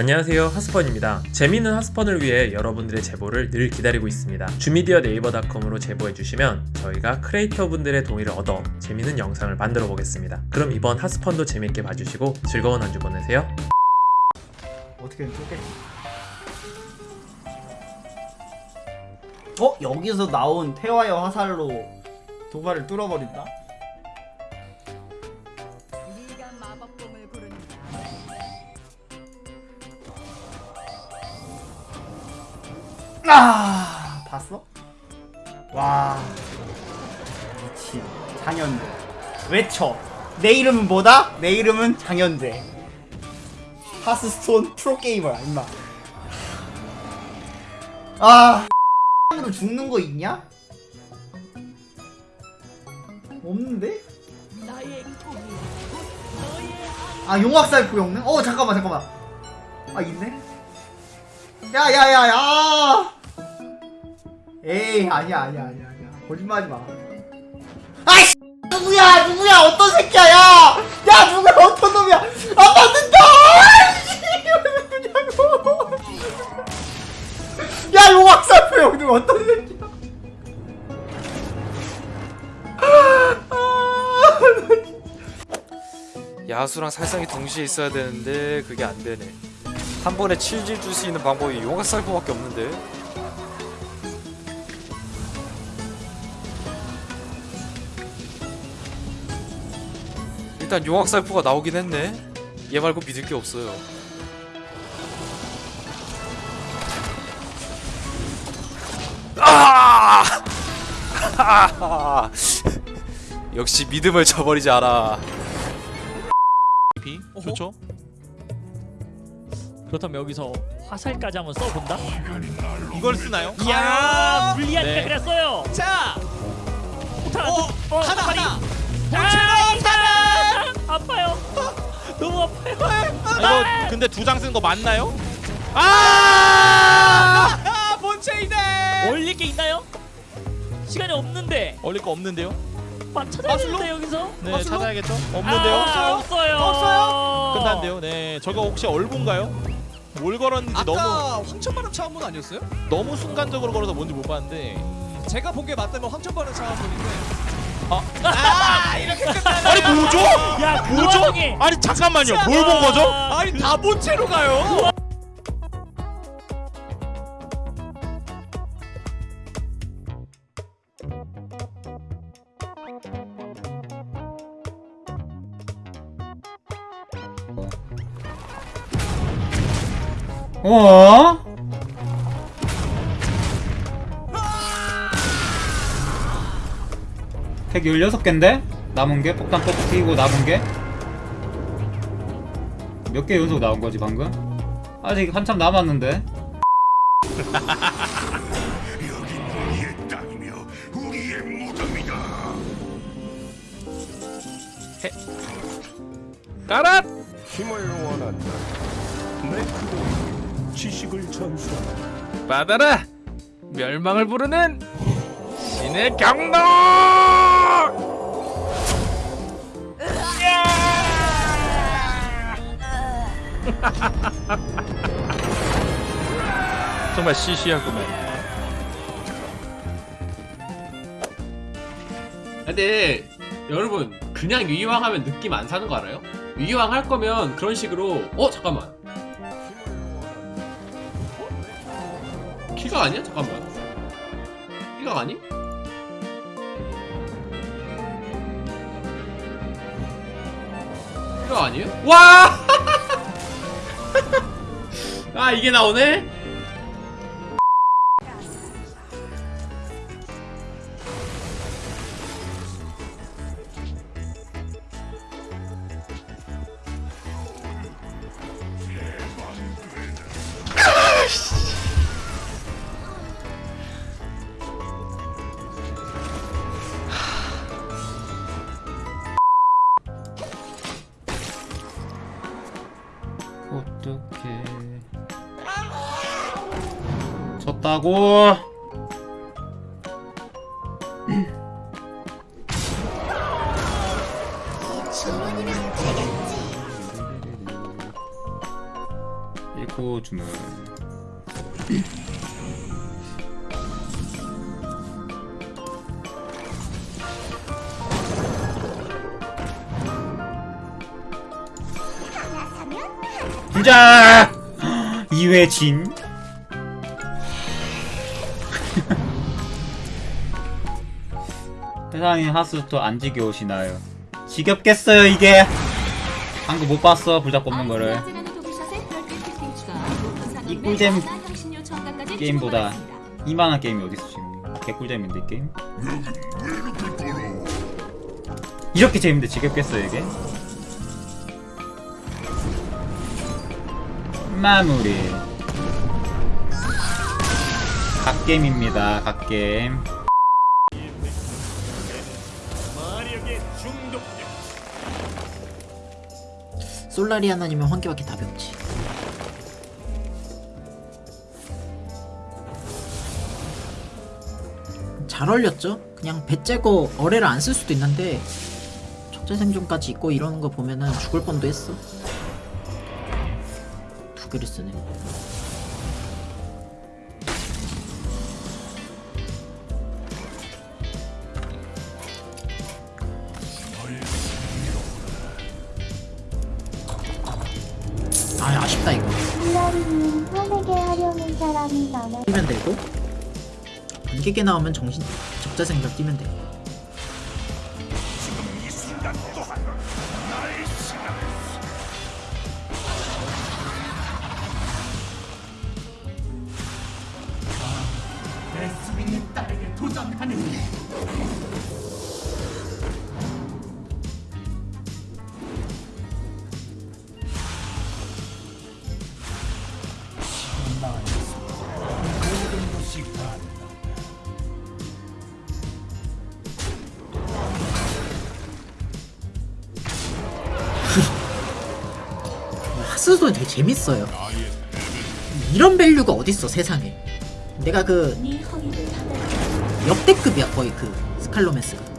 안녕하세요. 하스펀입니다. 재미있는 하스펀을 위해 여러분들의 제보를 늘 기다리고 있습니다. 주미디어 네이버닷컴으로 제보해주시면 저희가 크리에이터 분들의 동의를 얻어 재미있는 영상을 만들어 보겠습니다. 그럼 이번 하스펀도 재밌게 봐주시고 즐거운 한 주 보내세요. 어떻게든 쫓겠지 어? 여기서 나온 태화의 화살로 도발을 뚫어버린다? 아 봤어? 와 미친 장현재 외쳐 내 이름은 뭐다? 내 이름은 장현재 하스스톤 프로게이머야 임마 아 으로 죽는 거 있냐? 없는데? 아 용악살포 영능? 어 잠깐만 잠깐만 아 있네? 야야야야 에이 아니야 아니야 아니야 아니야. 거짓말하지 마. 아이씨 누구야 누구야 어떤 새끼야 야 야 누구야 어떤 놈이야? 아 맞는다! 아이씨 누구냐고 야 용악살포 영능 어떤 새끼야? 야수랑 살상이 동시에 있어야 되는데 그게 안 되네. 한 번에 7질 줄 수 있는 방법이 용화살포밖에 없는데. 일단 용학살포가 나오긴 했네. 얘 말고 믿을 게 없어요. 아! 역시 믿음을 저버리지 않아. 비? 좋죠? 그렇다면 여기서 화살까지 한번 써본다? 이걸 쓰나요? 이야 불리하니까 네. 그랬어요 자, 폭탄 어, 어, 하나. 하나. 이거 근데 두 장 쓴 거 맞나요? 아! 아, 본체이네. 올릴 게 있나요? 시간이 없는데 올릴 거 없는데요? 막 찾아야 마술로? 되는데 여기서 네, 마술로? 찾아야겠죠? 없는데요? 아, 없어요 없어요? 끝난데요? 네, 저거 혹시 얼분가요? 뭘 걸었는지 너무 황천바람 차원문 아니었어요? 너무 순간적으로 걸어서 뭔지 못 봤는데. 제가 본 게 맞다면 황천바람 차원문인데 아. 아 이렇게 끝나네 아니 뭐죠? 야, 그 뭐죠? 와중에 아니 잠깐만요. 뭘 본 거죠? 아니 다 본체로 가요 어? 택 16개인데? 남은 게? 폭탄 터뜨리고 남은 게? 몇 개 연속 나온 거지 방금? 아직 한참 남았는데? 까라! 힘을 원한다. 내 그동안 지식을 전수한다. 받아라! 멸망을 부르는 신의 경로! 정말 시시하구만. 근데 여러분 그냥 위왕하면 느낌 안 사는 거 알아요? 위왕 할 거면 그런 식으로 어 잠깐만 키가 아니야? 잠깐만 키가 아니? 키가 아니에요? 와! 아 이게 나오네? 어떡해 졌다고. 잃고 주문. 부자! 2회 진 세상에 하수도 안 지겨우시나요? 지겹겠어요 이게. 방금 못 봤어 불닭 뽑는 거를. 이 꿀잼 게임보다 이만한 게임이 어딨어 지금. 개꿀잼인데 이 게임? 이렇게 재밌는데 지겹겠어요 이게? 마무리. 갓게임입니다 갓 게임 솔라리 하나님은 환기밖에 답이 없지. 잘 얼렸죠? 그냥 배 째고 어뢰를 안 쓸 수도 있는데 적재 생존까지 있고 이러는 거 보면은 죽을 뻔도 했어. 두 개를 쓰네. 아 아쉽다 이거. 플라리님 화내게 하려는 사람이 많아. 뛰면 되고 번개게 나오면 정신 적자 생각 뛰면 돼. 하스스톤 되게 재밌어요. 이런 밸류가 어딨어 세상에. 내가 그 역대급이야 거의 그 스칼로메스가.